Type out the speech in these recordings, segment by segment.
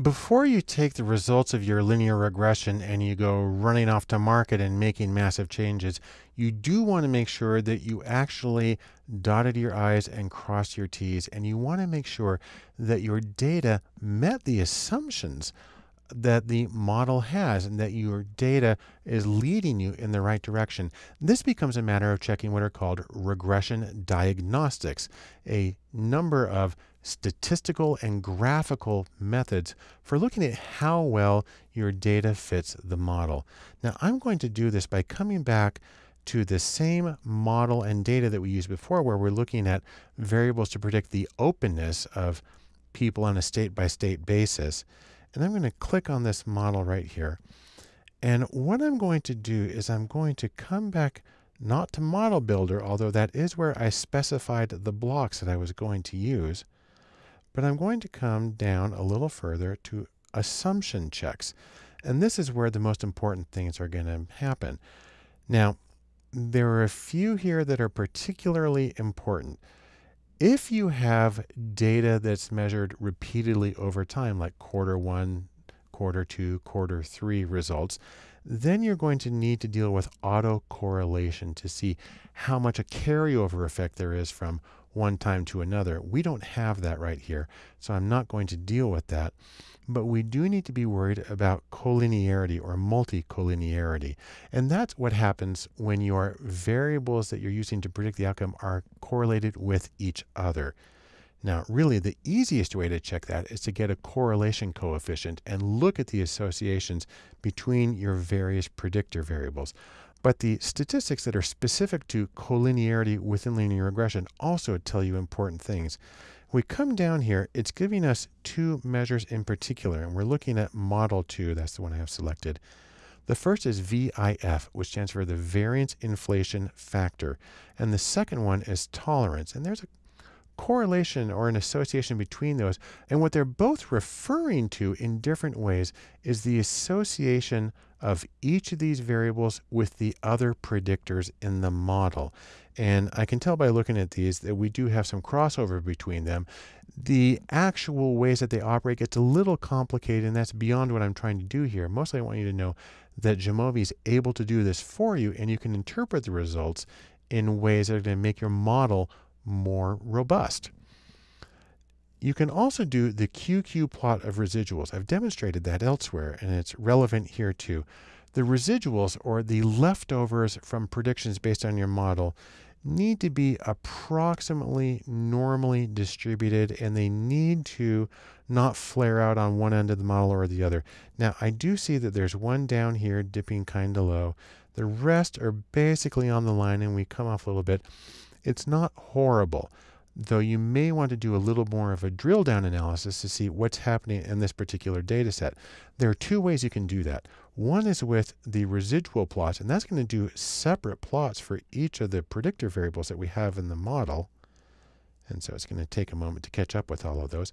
before you take the results of your linear regression and you go running off to market and making massive changes, you do want to make sure that you actually dotted your I's and crossed your T's. And you want to make sure that your data met the assumptions that the model has and that your data is leading you in the right direction. This becomes a matter of checking what are called regression diagnostics, a number of statistical and graphical methods for looking at how well your data fits the model. Now I'm going to do this by coming back to the same model and data that we used before where we're looking at variables to predict the openness of people on a state by state basis. And I'm going to click on this model right here. And what I'm going to do is I'm going to come back not to model builder, although that is where I specified the blocks that I was going to use, but I'm going to come down a little further to assumption checks. And this is where the most important things are going to happen. Now, there are a few here that are particularly important. If you have data that's measured repeatedly over time, like quarter one, quarter two, quarter three results, then you're going to need to deal with autocorrelation to see how much a carryover effect there is from one time to another. We don't have that right here, so I'm not going to deal with that. But we do need to be worried about collinearity or multicollinearity. And that's what happens when your variables that you're using to predict the outcome are correlated with each other. Now, really, the easiest way to check that is to get a correlation coefficient and look at the associations between your various predictor variables. But the statistics that are specific to collinearity within linear regression also tell you important things. We come down here, it's giving us two measures in particular, and we're looking at model two, that's the one I have selected. The first is VIF, which stands for the variance inflation factor. And the second one is tolerance. And there's a correlation or an association between those. And what they're both referring to in different ways is the association of each of these variables with the other predictors in the model. And I can tell by looking at these that we do have some crossover between them. The actual ways that they operate gets a little complicated, and that's beyond what I'm trying to do here. Mostly I want you to know that Jamovi is able to do this for you, and you can interpret the results in ways that are going to make your model more robust. You can also do the QQ plot of residuals. I've demonstrated that elsewhere, and it's relevant here too. The residuals, or the leftovers from predictions based on your model, need to be approximately normally distributed, and they need to not flare out on one end of the model or the other. Now, I do see that there's one down here dipping kind of low. The rest are basically on the line, and we come off a little bit. It's not horrible, though you may want to do a little more of a drill down analysis to see what's happening in this particular data set. There are two ways you can do that. One is with the residual plots, and that's going to do separate plots for each of the predictor variables that we have in the model. And so it's going to take a moment to catch up with all of those.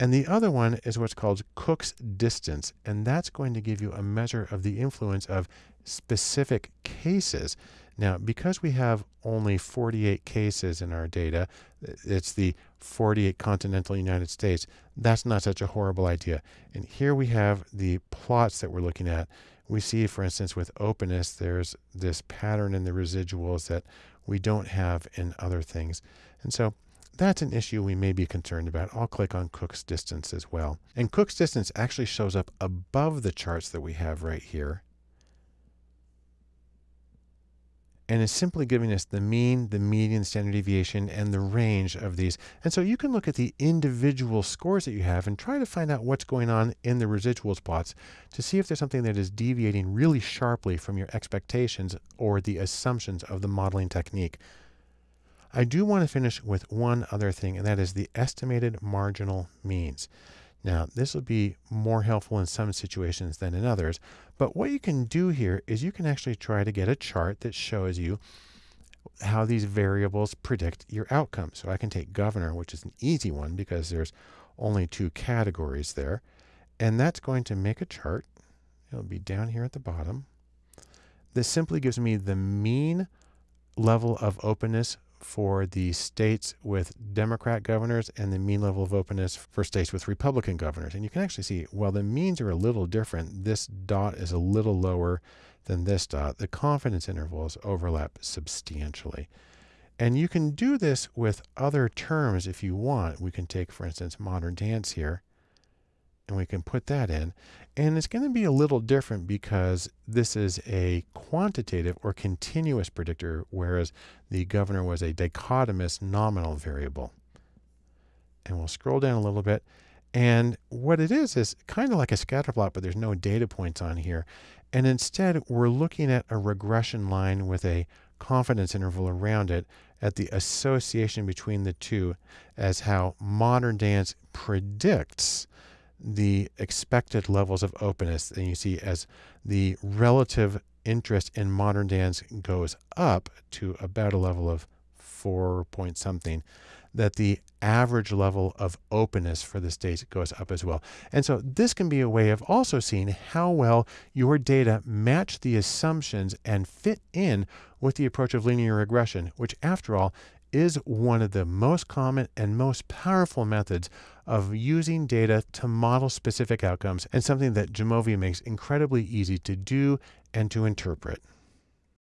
And the other one is what's called Cook's distance, and that's going to give you a measure of the influence of specific cases. Now, because we have only 48 cases in our data, it's the 48 continental United States, that's not such a horrible idea. And here we have the plots that we're looking at. We see, for instance, with openness, there's this pattern in the residuals that we don't have in other things. And so that's an issue we may be concerned about. I'll click on Cook's distance as well. And Cook's distance actually shows up above the charts that we have right here. And is simply giving us the mean, the median, standard deviation, and the range of these. And so you can look at the individual scores that you have and try to find out what's going on in the residuals plots to see if there's something that is deviating really sharply from your expectations or the assumptions of the modeling technique. I do want to finish with one other thing, and that is the estimated marginal means. Now, this will be more helpful in some situations than in others, but what you can do here is you can actually try to get a chart that shows you how these variables predict your outcome. So I can take governor, which is an easy one because there's only two categories there, and that's going to make a chart. It'll be down here at the bottom. This simply gives me the mean level of openness for the states with Democrat governors and the mean level of openness for states with Republican governors. And you can actually see, while the means are a little different, this dot is a little lower than this dot. The confidence intervals overlap substantially. And you can do this with other terms if you want. We can take, for instance, modern dance here, and we can put that in. And it's going to be a little different because this is a quantitative or continuous predictor, whereas the governor was a dichotomous nominal variable. And we'll scroll down a little bit. And what it is, is kind of like a scatter plot, but there's no data points on here. And instead, we're looking at a regression line with a confidence interval around it at the association between the two as how modern dance predicts the expected levels of openness. And you see as the relative interest in modern dance goes up to about a level of four point something, that the average level of openness for the states goes up as well. And so this can be a way of also seeing how well your data match the assumptions and fit in with the approach of linear regression, which after all is one of the most common and most powerful methods of using data to model specific outcomes and something that Jamovi makes incredibly easy to do and to interpret.